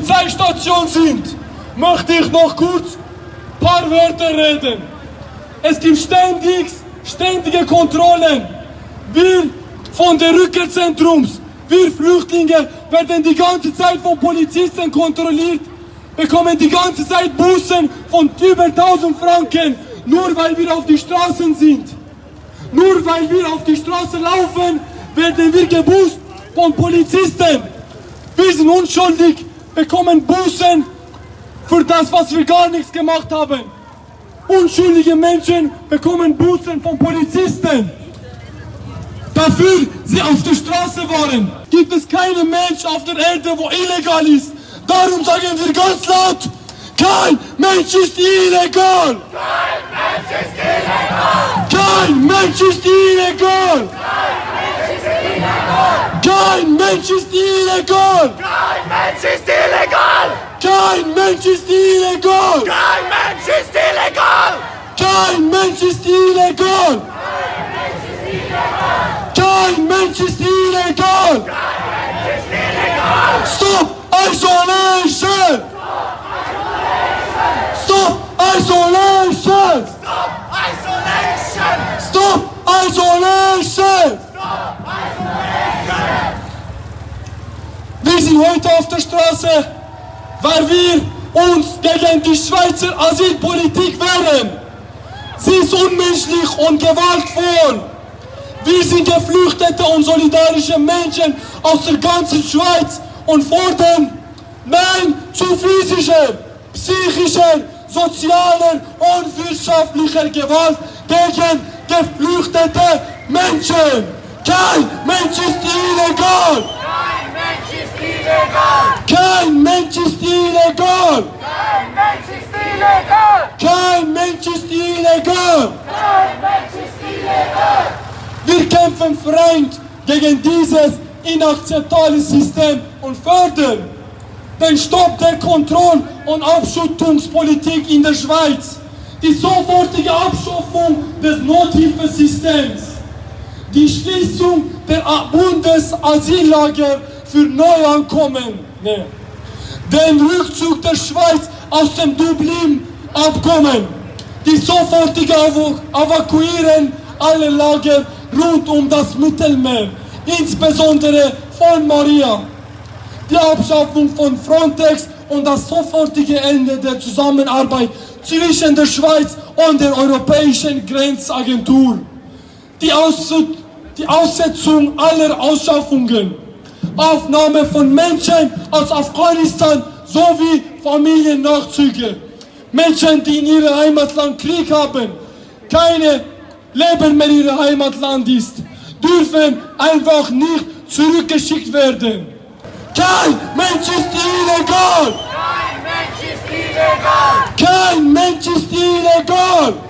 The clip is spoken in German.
Polizeistation sind, möchte ich noch kurz ein paar Wörter reden. Es gibt ständig, ständige Kontrollen. Wir von der Rückkehrzentrums, wir Flüchtlinge werden die ganze Zeit von Polizisten kontrolliert, bekommen die ganze Zeit Bussen von über 1000 Franken, nur weil wir auf die Straßen sind. Nur weil wir auf die Straße laufen, werden wir gebusst von Polizisten. Wir sind unschuldig, bekommen Bussen für das, was wir gar nichts gemacht haben. Unschuldige Menschen bekommen Bussen von Polizisten. Dafür sie auf der Straße waren. Gibt es keinen Mensch auf der Erde, wo illegal ist. Darum sagen wir ganz laut, kein Mensch ist illegal. Kein Mensch ist illegal. Kein Mensch ist illegal. Kein Mensch ist illegal! Kein Mensch ist illegal. Kein Mensch ist illegal! Kein Mensch ist illegal. Kein Mensch ist illegal. Stop isolation. Stop isolation. Stop Isolation! Stop isolation. Heute auf der Straße, weil wir uns gegen die Schweizer Asylpolitik wehren. Sie ist unmenschlich und gewaltvoll. Wir sind Geflüchtete und solidarische Menschen aus der ganzen Schweiz und fordern Nein zu physischer, psychischer, sozialer und wirtschaftlicher Gewalt gegen geflüchtete Menschen. Kein Mensch ist illegal. Kein Mensch ist illegal! Kein Mensch ist illegal. Kein Mensch ist illegal! Kein Mensch ist illegal. Kein Mensch ist illegal! Wir kämpfen freund gegen dieses inakzeptable System und fördern den Stopp der Kontroll- und Abschottungspolitik in der Schweiz, die sofortige Abschaffung des Nothilfesystems, die Schließung der Bundesasyllager für Neuankommene, den Rückzug der Schweiz aus dem Dublin-Abkommen, die sofortige Evaku- Evakuieren aller Lager rund um das Mittelmeer, insbesondere von Maria, die Abschaffung von Frontex und das sofortige Ende der Zusammenarbeit zwischen der Schweiz und der Europäischen Grenzagentur, die, Aus die Aussetzung aller Ausschaffungen, Aufnahme von Menschen aus Afghanistan sowie Familiennachzüge, Menschen, die in ihrem Heimatland Krieg haben, keine Leben mehr in ihrem Heimatland ist, dürfen einfach nicht zurückgeschickt werden. Kein Mensch ist illegal! Kein Mensch ist illegal! Kein